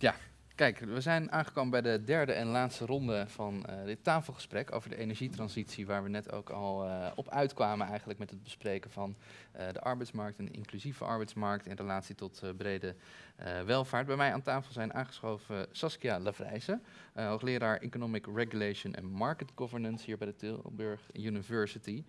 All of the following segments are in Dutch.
Ja, kijk, we zijn aangekomen bij de derde en laatste ronde van uh, dit tafelgesprek over de energietransitie, waar we net ook al uh, op uitkwamen eigenlijk met het bespreken van uh, de arbeidsmarkt, een inclusieve arbeidsmarkt in relatie tot brede welvaart. Bij mij aan tafel zijn aangeschoven Saskia Lavrijzen, hoogleraar Economic Regulation and Market Governance hier bij de Tilburg University.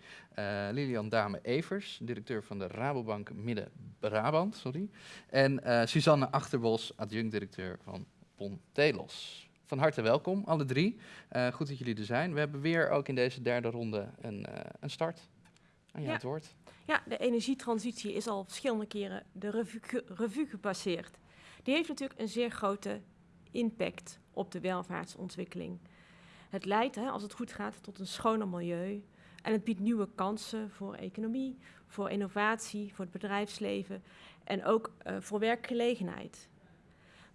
Lilian Dame-Evers, directeur van de Rabobank Midden-Brabant, sorry. En Suzanne Achterbos, adjunct-directeur van Pontelos. Van harte welkom, alle drie. Uh, goed dat jullie er zijn. We hebben weer ook in deze derde ronde een, uh, een start. Aan jou ja. het woord. Ja, de energietransitie is al verschillende keren de revue, ge revue gepasseerd. Die heeft natuurlijk een zeer grote impact op de welvaartsontwikkeling. Het leidt, hè, als het goed gaat, tot een schoner milieu. En het biedt nieuwe kansen voor economie, voor innovatie, voor het bedrijfsleven en ook uh, voor werkgelegenheid.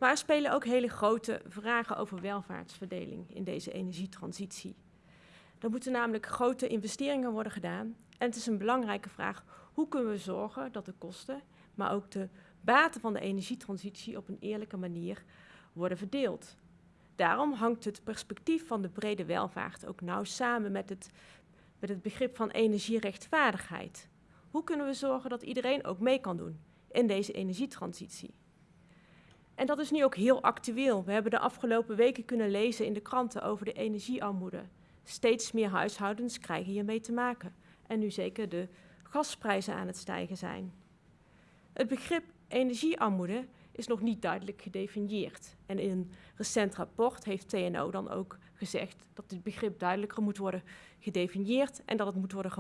Maar er spelen ook hele grote vragen over welvaartsverdeling in deze energietransitie. Er moeten namelijk grote investeringen worden gedaan. En het is een belangrijke vraag, hoe kunnen we zorgen dat de kosten, maar ook de baten van de energietransitie op een eerlijke manier worden verdeeld. Daarom hangt het perspectief van de brede welvaart ook nauw samen met het, met het begrip van energierechtvaardigheid. Hoe kunnen we zorgen dat iedereen ook mee kan doen in deze energietransitie? En dat is nu ook heel actueel. We hebben de afgelopen weken kunnen lezen in de kranten over de energiearmoede. Steeds meer huishoudens krijgen hiermee te maken. En nu zeker de gasprijzen aan het stijgen zijn. Het begrip energiearmoede is nog niet duidelijk gedefinieerd. En in een recent rapport heeft TNO dan ook gezegd dat dit begrip duidelijker moet worden gedefinieerd en dat het moet worden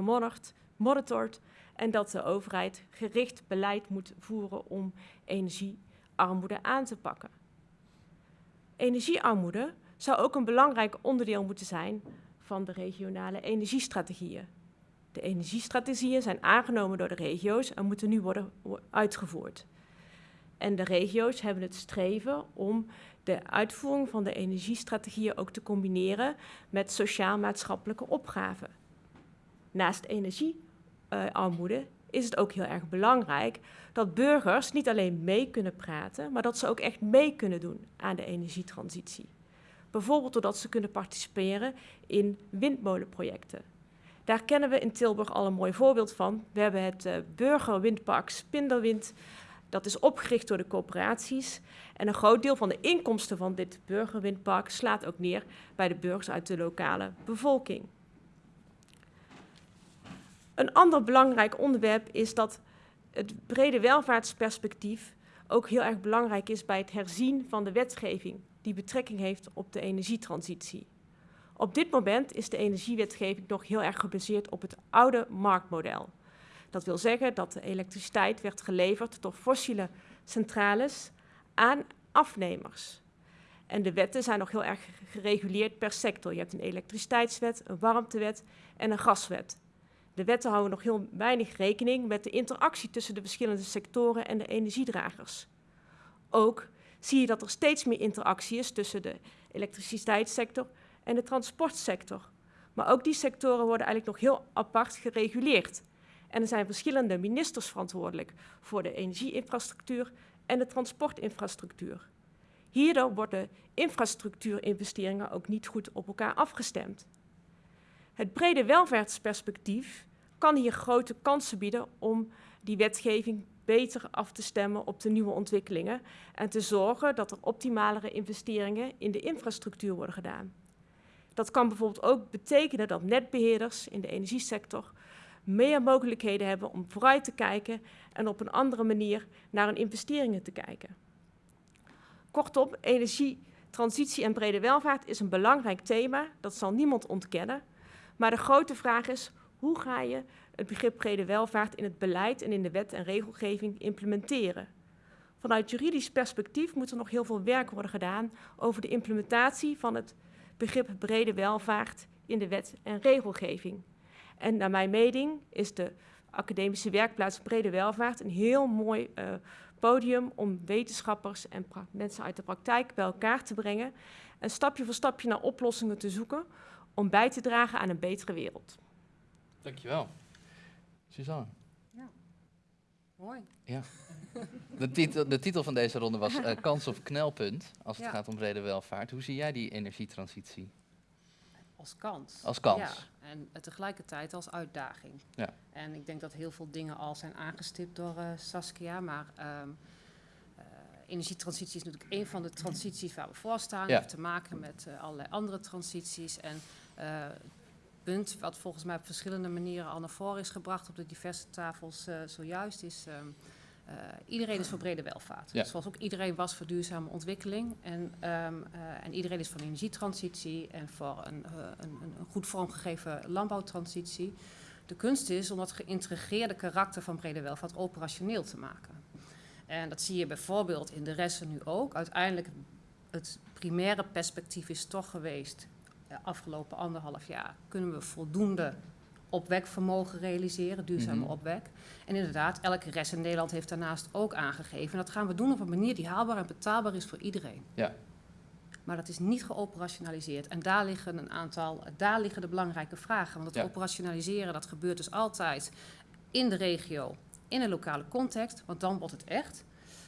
gemonitord en dat de overheid gericht beleid moet voeren om energie armoede aan te pakken. Energiearmoede zou ook een belangrijk onderdeel moeten zijn van de regionale energiestrategieën. De energiestrategieën zijn aangenomen door de regio's en moeten nu worden uitgevoerd. En de regio's hebben het streven om de uitvoering van de energiestrategieën ook te combineren met sociaal-maatschappelijke opgaven. Naast energiearmoede is het ook heel erg belangrijk dat burgers niet alleen mee kunnen praten, maar dat ze ook echt mee kunnen doen aan de energietransitie. Bijvoorbeeld doordat ze kunnen participeren in windmolenprojecten. Daar kennen we in Tilburg al een mooi voorbeeld van. We hebben het uh, burgerwindpark Spindelwind. Dat is opgericht door de coöperaties. En een groot deel van de inkomsten van dit burgerwindpark slaat ook neer bij de burgers uit de lokale bevolking. Een ander belangrijk onderwerp is dat het brede welvaartsperspectief ook heel erg belangrijk is bij het herzien van de wetgeving die betrekking heeft op de energietransitie. Op dit moment is de energiewetgeving nog heel erg gebaseerd op het oude marktmodel. Dat wil zeggen dat de elektriciteit werd geleverd door fossiele centrales aan afnemers. En de wetten zijn nog heel erg gereguleerd per sector. Je hebt een elektriciteitswet, een warmtewet en een gaswet. De wetten houden nog heel weinig rekening met de interactie tussen de verschillende sectoren en de energiedragers. Ook zie je dat er steeds meer interactie is tussen de elektriciteitssector en de transportsector. Maar ook die sectoren worden eigenlijk nog heel apart gereguleerd. En er zijn verschillende ministers verantwoordelijk voor de energieinfrastructuur en de transportinfrastructuur. Hierdoor worden infrastructuurinvesteringen ook niet goed op elkaar afgestemd. Het brede welvaartsperspectief kan hier grote kansen bieden om die wetgeving beter af te stemmen op de nieuwe ontwikkelingen en te zorgen dat er optimalere investeringen in de infrastructuur worden gedaan. Dat kan bijvoorbeeld ook betekenen dat netbeheerders in de energiesector meer mogelijkheden hebben om vooruit te kijken en op een andere manier naar hun investeringen te kijken. Kortom, energietransitie en brede welvaart is een belangrijk thema, dat zal niemand ontkennen. Maar de grote vraag is, hoe ga je het begrip brede welvaart in het beleid en in de wet en regelgeving implementeren? Vanuit juridisch perspectief moet er nog heel veel werk worden gedaan over de implementatie van het begrip brede welvaart in de wet en regelgeving. En naar mijn mening is de academische werkplaats brede welvaart een heel mooi uh, podium om wetenschappers en mensen uit de praktijk bij elkaar te brengen en stapje voor stapje naar oplossingen te zoeken om bij te dragen aan een betere wereld. Dankjewel. Suzanne. Ja. Mooi. Ja. De titel, de titel van deze ronde was eh, Kans of knelpunt, als het Ja. gaat om brede welvaart. Hoe zie jij die energietransitie? Als kans. Als kans. Ja, en eh, tegelijkertijd als uitdaging. Ja. En ik denk dat heel veel dingen al zijn aangestipt door eh, Saskia, maar ehm, eh, energietransitie is natuurlijk een van de transities waar we voor staan. Ja. heeft te maken met eh, allerlei andere transities. En eh, punt wat volgens mij op verschillende manieren al naar voren is gebracht op de diverse tafels eh, zojuist is... ehm, eh, iedereen is voor brede welvaart. Ja. Zoals ook iedereen was voor duurzame ontwikkeling. En, ehm, eh, en iedereen is voor een energietransitie en voor een, een, een goed vormgegeven landbouwtransitie. De kunst is om dat geïntegreerde karakter van brede welvaart operationeel te maken. En dat zie je bijvoorbeeld in de resten nu ook. Uiteindelijk, het primaire perspectief is toch geweest, afgelopen anderhalf jaar, kunnen we voldoende opwekvermogen realiseren, duurzame Mhm. opwek. En inderdaad, elke rest in Nederland heeft daarnaast ook aangegeven. En dat gaan we doen op een manier die haalbaar en betaalbaar is voor iedereen. Ja. Maar dat is niet geoperationaliseerd. En daar liggen een aantal, daar liggen de belangrijke vragen. Want het Ja. operationaliseren, dat gebeurt dus altijd in de regio, in een lokale context, want dan wordt het echt.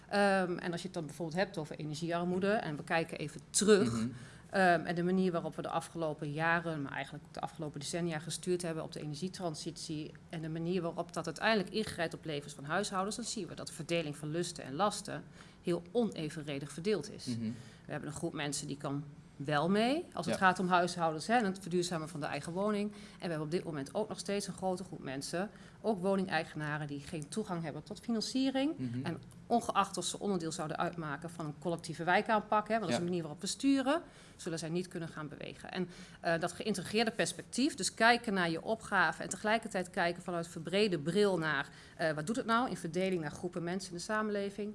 Ehm, en als je het dan bijvoorbeeld hebt over energiearmoede, en we kijken even terug. Mhm. Ehm, en de manier waarop we de afgelopen jaren, maar eigenlijk de afgelopen decennia gestuurd hebben op de energietransitie. En de manier waarop dat uiteindelijk ingrijpt op levens van huishoudens, dan zien we dat de verdeling van lusten en lasten heel onevenredig verdeeld is. Mhm. We hebben een groep mensen die kan wel mee als het Ja. gaat om huishoudens hè, en het verduurzamen van de eigen woning. En we hebben op dit moment ook nog steeds een grote groep mensen, ook woningeigenaren, die geen toegang hebben tot financiering. Mhm. En ongeacht of ze onderdeel zouden uitmaken van een collectieve wijkaanpak, hè, want dat is Ja. de manier waarop we sturen, zullen zij niet kunnen gaan bewegen. En eh, dat geïntegreerde perspectief, dus kijken naar je opgave en tegelijkertijd kijken vanuit verbrede bril naar eh, wat doet het nou in verdeling naar groepen mensen in de samenleving,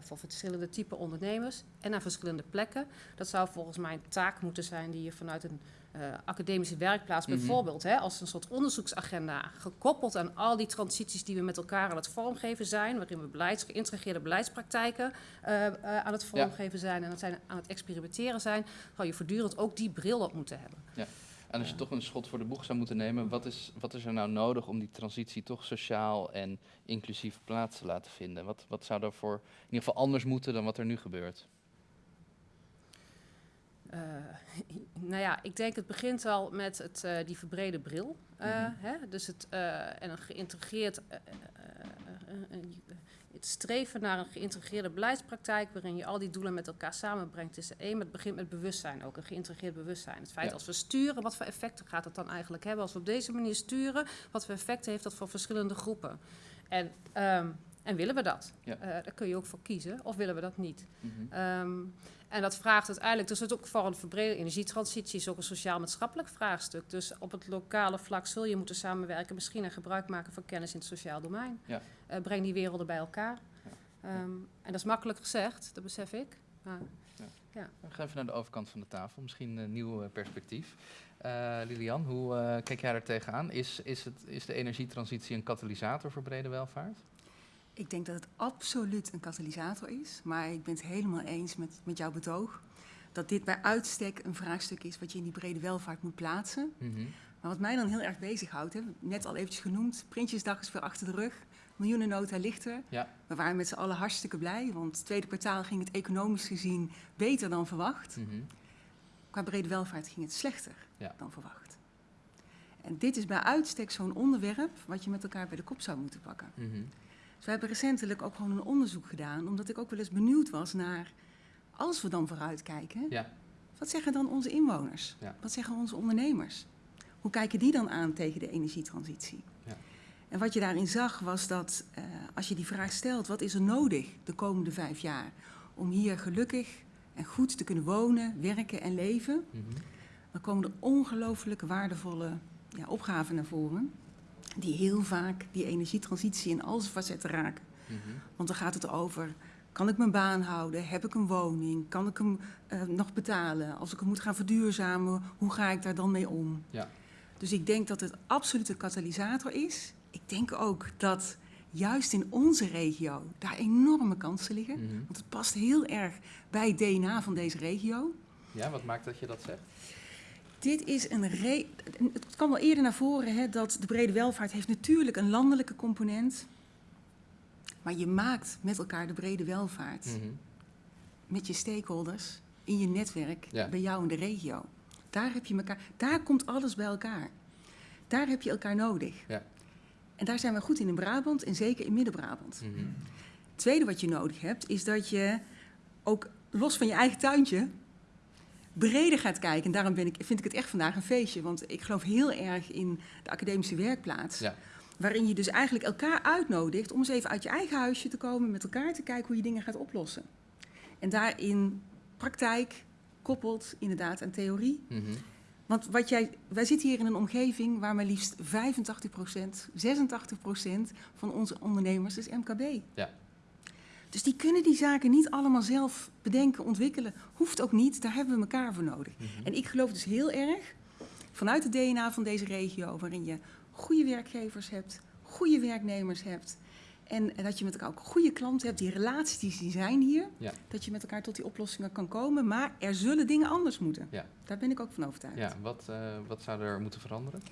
voor verschillende type ondernemers en naar verschillende plekken. Dat zou volgens mij een taak moeten zijn die je vanuit een eh, academische werkplaats Mhm. bijvoorbeeld, hè, als een soort onderzoeksagenda, gekoppeld aan al die transities die we met elkaar aan het vormgeven zijn, waarin we beleids, geïntegreerde beleidspraktijken eh, eh, aan het vormgeven zijn en dat zijn aan het experimenteren zijn, zou je voortdurend ook die bril op moeten hebben. En als je toch een schot voor de boeg zou moeten nemen, wat is, wat is er nou nodig om die transitie toch sociaal en inclusief plaats te laten vinden? Wat, wat zou daarvoor in ieder geval anders moeten dan wat er nu gebeurt? Eh, nou ja, ik denk het begint al met het, eh, die verbrede bril. eh, Mhm. hè? Dus het, eh, en een geïntegreerd, het streven naar een geïntegreerde beleidspraktijk waarin je al die doelen met elkaar samenbrengt is één, maar het begint met bewustzijn ook, een geïntegreerd bewustzijn. Het feit Ja. als we sturen, wat voor effecten gaat het dan eigenlijk hebben? Als we op deze manier sturen, wat voor effecten heeft dat voor verschillende groepen? En, ehm, en willen we dat? Ja. Eh, daar kun je ook voor kiezen, of willen we dat niet? Mhm. Ehm, en dat vraagt uiteindelijk, dus het ook voor een verbrede energietransitie is ook een sociaal-maatschappelijk vraagstuk. Dus op het lokale vlak zul je moeten samenwerken, misschien en gebruik maken van kennis in het sociaal domein. Ja. Eh, breng die werelden bij elkaar. Ja. Ehm, en dat is makkelijk gezegd, dat besef ik. Maar We gaan even naar de overkant van de tafel, misschien een nieuw eh, perspectief. Eh, Lilian, hoe kijk jij daar tegenaan? Is, is, het, is de energietransitie een katalysator voor brede welvaart? Ik denk dat het absoluut een katalysator is. Maar ik ben het helemaal eens met, met jouw betoog. Dat dit bij uitstek een vraagstuk is wat je in die brede welvaart moet plaatsen. Mhm. Maar wat mij dan heel erg bezighoudt, hè, net al eventjes genoemd, Prinsjesdag is weer achter de rug. Miljoenennota ligt er. Ja. We waren met z'n allen hartstikke blij, want het tweede kwartaal ging het economisch gezien beter dan verwacht. Mhm. Qua brede welvaart ging het slechter Ja. dan verwacht. En dit is bij uitstek zo'n onderwerp wat je met elkaar bij de kop zou moeten pakken. Mhm. Dus we hebben recentelijk ook gewoon een onderzoek gedaan, omdat ik ook wel eens benieuwd was naar, als we dan vooruitkijken, Ja. wat zeggen dan onze inwoners? Wat zeggen onze ondernemers? Hoe kijken die dan aan tegen de energietransitie? Ja. En wat je daarin zag was dat eh, als je die vraag stelt, wat is er nodig de komende vijf jaar om hier gelukkig en goed te kunnen wonen, werken en leven, Mhm. dan komen er ongelooflijk waardevolle ja, opgaven naar voren, die heel vaak die energietransitie in al zijn facetten raken. Mhm. Want dan gaat het over, kan ik mijn baan houden? Heb ik een woning? Kan ik hem eh, nog betalen? Als ik hem moet gaan verduurzamen, hoe ga ik daar dan mee om? Ja. Dus ik denk dat het absoluut een katalysator is. Ik denk ook dat juist in onze regio daar enorme kansen liggen. Mhm. Want het past heel erg bij het DNA van deze regio. Ja, wat maakt dat je dat zegt? Dit is een re Het kwam wel eerder naar voren hè, dat de brede welvaart heeft natuurlijk een landelijke component. Maar je maakt met elkaar de brede welvaart. Mhm. Met je stakeholders, in je netwerk, Ja. bij jou in de regio. Daar, heb je elkaar, daar komt alles bij elkaar. Daar heb je elkaar nodig. Ja. En daar zijn we goed in in Brabant en zeker in Midden-Brabant. Mhm. Het tweede wat je nodig hebt, is dat je ook los van je eigen tuintje breder gaat kijken. En daarom ben ik, vind ik het echt vandaag een feestje. Want ik geloof heel erg in de academische werkplaats. Ja. Waarin je dus eigenlijk elkaar uitnodigt om eens even uit je eigen huisje te komen, met elkaar te kijken hoe je dingen gaat oplossen. En daarin praktijk koppelt inderdaad aan theorie. Mhm. Want wat jij, wij zitten hier in een omgeving waar maar liefst 85%, 86% van onze ondernemers is MKB. Ja. Dus die kunnen die zaken niet allemaal zelf bedenken, ontwikkelen. Hoeft ook niet, daar hebben we elkaar voor nodig. Mhm. En ik geloof dus heel erg vanuit het DNA van deze regio, waarin je goede werkgevers hebt, goede werknemers hebt. En dat je met elkaar ook goede klanten hebt, die relaties die zijn hier. Ja. Dat je met elkaar tot die oplossingen kan komen. Maar er zullen dingen anders moeten. Ja. Daar ben ik ook van overtuigd. Ja, wat, eh, wat zou er moeten veranderen?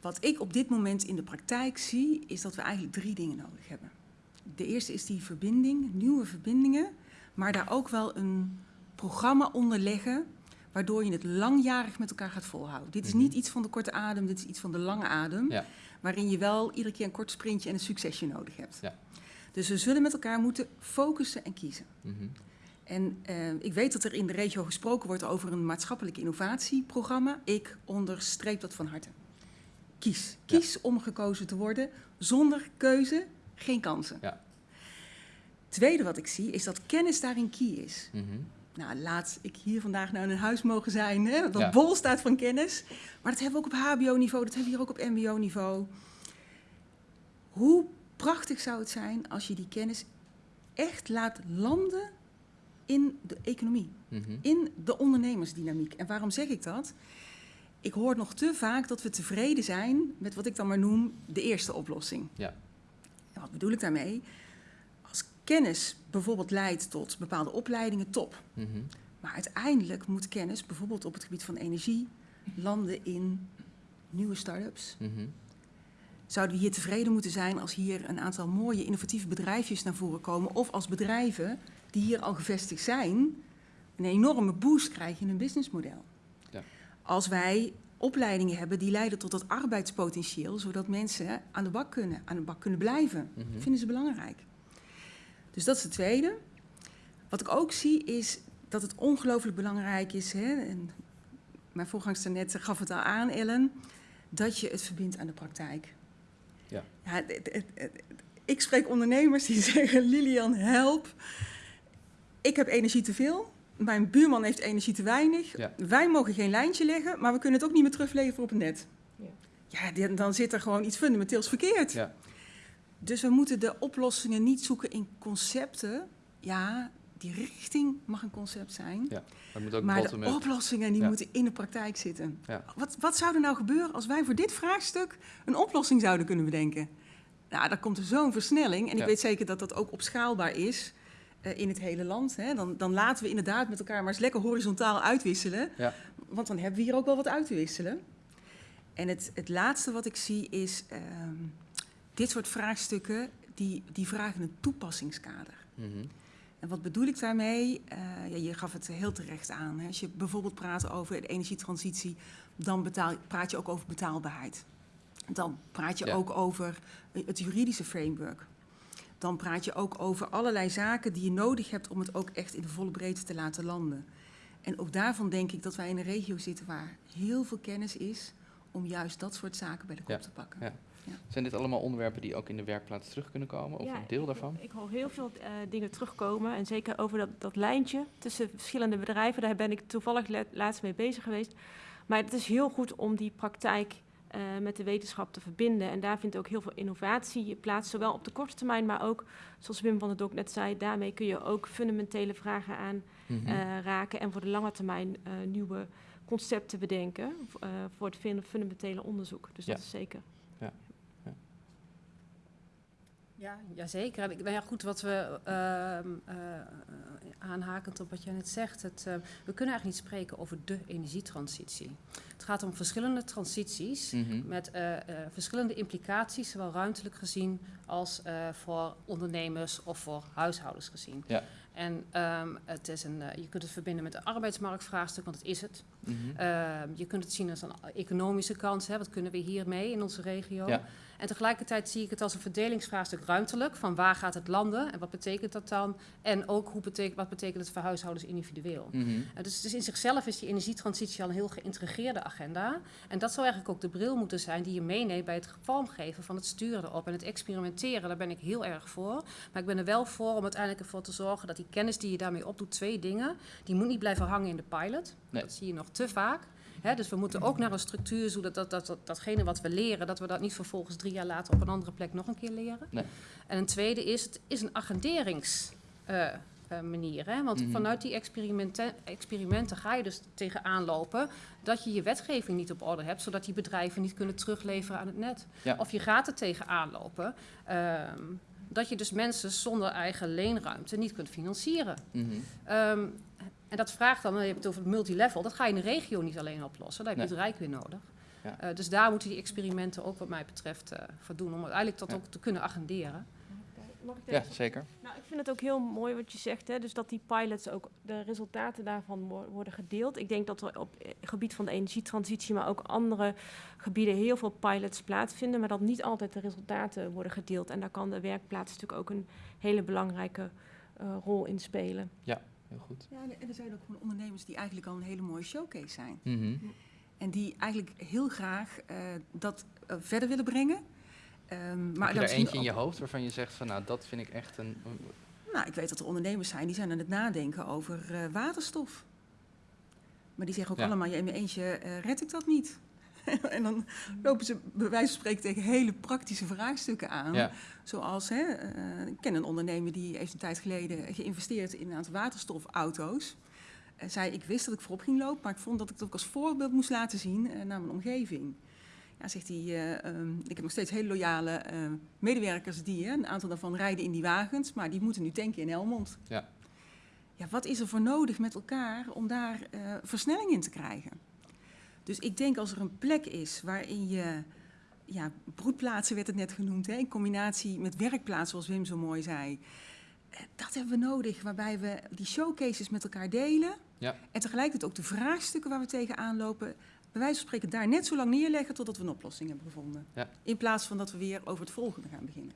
Wat ik op dit moment in de praktijk zie, is dat we eigenlijk drie dingen nodig hebben. De eerste is die verbinding, nieuwe verbindingen, maar daar ook wel een programma onder leggen, waardoor je het langjarig met elkaar gaat volhouden. Dit is Mhm. niet iets van de korte adem, dit is iets van de lange adem, Ja. waarin je wel iedere keer een kort sprintje en een succesje nodig hebt. Ja. Dus we zullen met elkaar moeten focussen en kiezen. Mhm. En eh, ik weet dat er in de regio gesproken wordt over een maatschappelijk innovatieprogramma. Ik onderstreep dat van harte. Kies. Ja. Kies om gekozen te worden. Zonder keuze geen kansen. Ja. Tweede wat ik zie is dat kennis daarin key is. Mhm. Nou, laat ik hier vandaag nou in een huis mogen zijn, hè, dat Ja. bol staat van kennis. Maar dat hebben we ook op HBO-niveau, dat hebben we hier ook op MBO-niveau. Hoe prachtig zou het zijn als je die kennis echt laat landen in de economie, Mhm. in de ondernemersdynamiek. En waarom zeg ik dat? Ik hoor nog te vaak dat we tevreden zijn met wat ik dan maar noem de eerste oplossing. Ja. En wat bedoel ik daarmee? Kennis bijvoorbeeld leidt tot bepaalde opleidingen, top. Mhm. Maar uiteindelijk moet kennis, bijvoorbeeld op het gebied van energie, landen in nieuwe start-ups. Mhm. Zouden we hier tevreden moeten zijn als hier een aantal mooie innovatieve bedrijfjes naar voren komen? Of als bedrijven die hier al gevestigd zijn, een enorme boost krijgen in hun businessmodel? Ja. Als wij opleidingen hebben die leiden tot dat arbeidspotentieel, zodat mensen aan de bak kunnen, aan de bak kunnen blijven. Mhm. Dat vinden ze belangrijk. Dus dat is het tweede. Wat ik ook zie is dat het ongelooflijk belangrijk is, hè, en mijn voorgangster net gaf het al aan, Ellen, dat je het verbindt aan de praktijk. Ja. het- het- het- het- ik spreek ondernemers die zeggen, Lilian, help. Ik heb energie te veel. Mijn buurman heeft energie te weinig. Ja. Wij mogen geen lijntje leggen, maar we kunnen het ook niet meer terugleveren op het net. Ja. Ja, dan zit er gewoon iets fundamenteels verkeerd. Ja. Dus we moeten de oplossingen niet zoeken in concepten. Ja, die richting mag een concept zijn. Ja. Moet ook maar de oplossingen die Ja. moeten in de praktijk zitten. Ja. Wat, wat zou er nou gebeuren als wij voor dit vraagstuk een oplossing zouden kunnen bedenken? Nou, dan komt er zo'n versnelling. En ik weet zeker dat dat ook opschaalbaar is eh, in het hele land. Hè. Dan, dan laten we inderdaad met elkaar maar eens lekker horizontaal uitwisselen. Ja. Want dan hebben we hier ook wel wat uit te wisselen. En het, het laatste wat ik zie is... ehm, dit soort vraagstukken, die, die vragen een toepassingskader. Mhm. En wat bedoel ik daarmee? Eh, ja, je gaf het heel terecht aan. Hè. Als je bijvoorbeeld praat over de energietransitie, dan betaal, praat je ook over betaalbaarheid. Dan praat je Ja. ook over het juridische framework. Dan praat je ook over allerlei zaken die je nodig hebt om het ook echt in de volle breedte te laten landen. En ook daarvan denk ik dat wij in een regio zitten waar heel veel kennis is om juist dat soort zaken bij de kop Ja. te pakken. Ja. Zijn dit allemaal onderwerpen die ook in de werkplaats terug kunnen komen? Of Ja, een deel daarvan? Ik, hoor heel veel eh, dingen terugkomen. En zeker over dat, dat lijntje tussen verschillende bedrijven. Daar ben ik toevallig la- laatst mee bezig geweest. Maar het is heel goed om die praktijk eh, met de wetenschap te verbinden. En daar vindt ook heel veel innovatie plaats. Zowel op de korte termijn, maar ook, zoals Wim van der Dok net zei... daarmee kun je ook fundamentele vragen aan Mhm. eh, raken. En voor de lange termijn nieuwe concepten bedenken. voor het fun- fundamentele onderzoek. Dus Ja. dat is zeker. Ja, jazeker. En ik- Nou ja, goed, wat we ehm, eh, aanhakend op wat jij net zegt, het, eh, we kunnen eigenlijk niet spreken over de energietransitie. Het gaat om verschillende transities Mhm. met eh, eh, verschillende implicaties, zowel ruimtelijk gezien als voor ondernemers of voor huishoudens gezien. Ja. En ehm, het is een, je kunt het verbinden met de arbeidsmarktvraagstuk, want het is het. Mhm. Ehm, je kunt het zien als een economische kans. Hè? Wat kunnen we hiermee in onze regio? Ja. En tegelijkertijd zie ik het als een verdelingsvraagstuk ruimtelijk. Van waar gaat het landen en wat betekent dat dan? En ook hoe betekent, wat betekent het voor huishoudens individueel? Mhm. Uh, dus, dus in zichzelf is die energietransitie al een heel geïntegreerde agenda. En dat zou eigenlijk ook de bril moeten zijn die je meeneemt bij het vormgeven van het sturen erop. En het experimenteren, daar ben ik heel erg voor. Maar ik ben er wel voor om uiteindelijk ervoor te zorgen dat die kennis die je daarmee opdoet, twee dingen, die moet niet blijven hangen in de pilot. Nee. Dat zie je nog te vaak. Dus we moeten ook naar een structuur zodat dat, dat, dat, datgene wat we leren, dat we dat niet vervolgens drie jaar later op een andere plek nog een keer leren. Nee. En een tweede is, het is een agenderings. eh, eh, manier. Hè? Want Mhm. vanuit die experimenten, experimenten ga je dus tegenaan lopen dat je je wetgeving niet op orde hebt, zodat die bedrijven niet kunnen terugleveren aan het net. Ja. Of je gaat er tegenaan lopen ehm, dat je dus mensen zonder eigen leenruimte niet kunt financieren. Mhm. Ehm, en dat vraagt dan, je hebt het over het multilevel, dat ga je in de regio niet alleen oplossen, daar heb je Nee. het Rijk weer nodig. Ja. Eh, dus daar moeten die experimenten ook wat mij betreft eh voor doen, om uiteindelijk dat Ja. ook te kunnen agenderen. Mag ik Ja, zeker. Nou, ik vind het ook heel mooi wat je zegt, hè? dus dat die pilots ook de resultaten daarvan wo- worden gedeeld. Ik denk dat er op het gebied van de energietransitie, maar ook andere gebieden heel veel pilots plaatsvinden, maar dat niet altijd de resultaten worden gedeeld. En daar kan de werkplaats natuurlijk ook een hele belangrijke eh, rol in spelen. Heel goed. Ja, en er zijn ook gewoon ondernemers die eigenlijk al een hele mooie showcase zijn. Mhm. En die eigenlijk heel graag eh, dat eh, verder willen brengen. Ehm, maar Heb je er eentje in je hoofd waarvan je zegt van nou dat vind ik echt een... Nou, ik weet dat er ondernemers zijn die zijn aan het nadenken over eh, waterstof. Maar die zeggen ook Ja. allemaal, ja, in mijn eentje red ik dat niet. en dan lopen ze bij wijze van spreken tegen hele praktische vraagstukken aan. Ja. Zoals, hè, eh, ik ken een ondernemer die heeft een tijd geleden geïnvesteerd in een aantal waterstofauto's. Eh, zei, ik wist dat ik voorop ging lopen, maar ik vond dat ik het ook als voorbeeld moest laten zien eh, naar mijn omgeving. Ja, zegt hij, eh, ehm, ik heb nog steeds hele loyale medewerkers die, een aantal daarvan rijden in die wagens, maar die moeten nu tanken in Helmond. Ja. Ja, wat is er voor nodig met elkaar om daar versnelling in te krijgen? Dus ik denk als er een plek is waarin je, ja, broedplaatsen werd het net genoemd, hè, in combinatie met werkplaatsen, zoals Wim zo mooi zei. Eh, Dat hebben we nodig, waarbij we die showcases met elkaar delen. Ja. En tegelijkertijd ook de vraagstukken waar we tegenaan lopen, bij wijze van spreken daar net zo lang neerleggen totdat we een oplossing hebben gevonden. Ja. In plaats van dat we weer over het volgende gaan beginnen.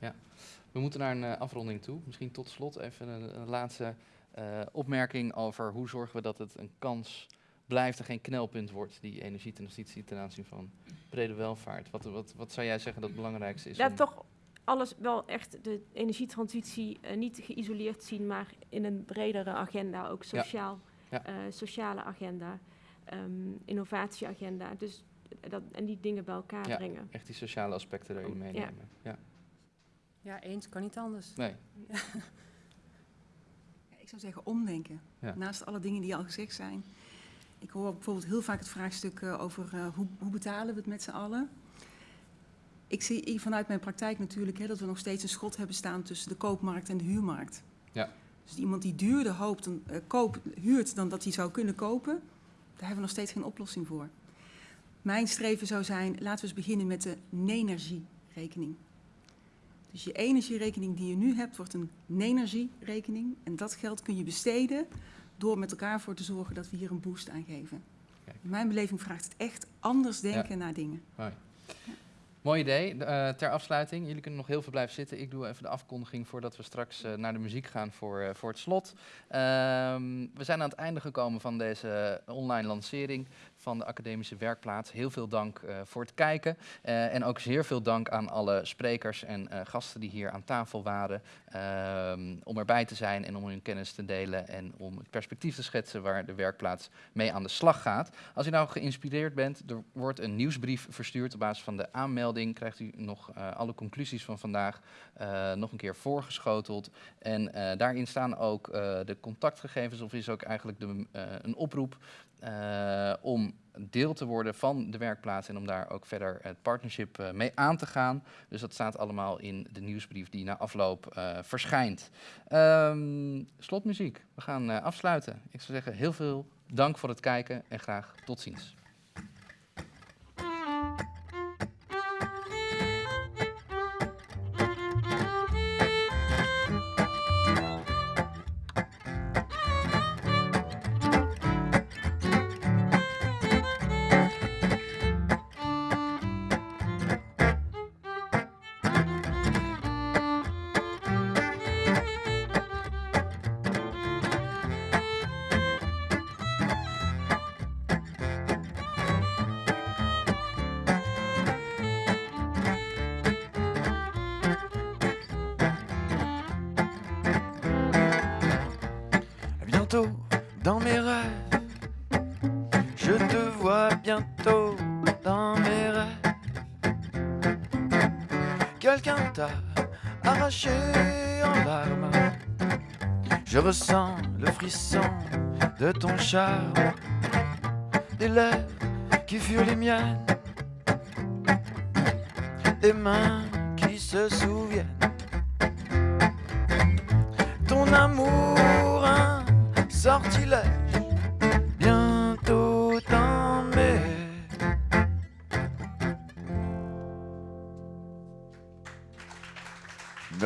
We moeten naar een eh, afronding toe. Misschien tot slot even een, een laatste eh, opmerking over hoe zorgen we dat het een kans blijft en geen knelpunt wordt, die energietransitie ten aanzien van brede welvaart. Wat, wat, wat zou jij zeggen dat het belangrijkste is? Ja, om- toch alles wel echt de energietransitie eh, niet geïsoleerd zien, maar in een bredere agenda, ook sociaal, Ja. eh, sociale agenda, ehm, innovatieagenda. Dus dat, en die dingen bij elkaar Ja. brengen. Echt die sociale aspecten erin meenemen. Ja. Ja, eens kan niet anders. Nee. Ja, Ik zou zeggen omdenken. Ja. Naast alle dingen die al gezegd zijn. Ik hoor bijvoorbeeld heel vaak het vraagstuk eh, over eh, hoe, hoe betalen we het met z'n allen. Ik zie vanuit mijn praktijk natuurlijk hè, dat we nog steeds een schot hebben staan tussen de koopmarkt en de huurmarkt. Ja. Dus iemand die duurder hoopt dan, eh, koop, huurt dan dat hij zou kunnen kopen, daar hebben we nog steeds geen oplossing voor. Mijn streven zou zijn, laten we eens beginnen met de energierekening. Dus je energierekening die je nu hebt, wordt een energierekening. En dat geld kun je besteden door met elkaar voor te zorgen dat we hier een boost aan geven. Kijk. In mijn beleving vraagt het echt anders denken naar dingen. Mooi. Mooi idee. Eh, ter afsluiting, jullie kunnen nog heel veel blijven zitten. Ik doe even de afkondiging voordat we straks eh, naar de muziek gaan voor, eh, voor het slot. Ehm, we zijn aan het einde gekomen van deze online lancering van de academische werkplaats. Heel veel dank eh, voor het kijken. Eh, en ook zeer veel dank aan alle sprekers en eh, gasten die hier aan tafel waren. ehm, om erbij te zijn en om hun kennis te delen en om het perspectief te schetsen waar de werkplaats mee aan de slag gaat. Als u nou geïnspireerd bent, er wordt een nieuwsbrief verstuurd. Op basis van de aanmelding krijgt u nog alle conclusies van vandaag nog een keer voorgeschoteld. En daarin staan ook de contactgegevens, of is ook eigenlijk de, een oproep eh, om deel te worden van de werkplaats en om daar ook verder het partnership eh, mee aan te gaan. Dus dat staat allemaal in de nieuwsbrief die na afloop eh, verschijnt. Ehm, slotmuziek. We gaan afsluiten. Ik zou zeggen heel veel dank voor het kijken en graag tot ziens. Arraché en larmes. Je ressens le frisson de ton charme, des lèvres qui furent les miennes, des mains qui se souviennent. Ton amour, un sortilège,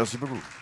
Спасибо, группа.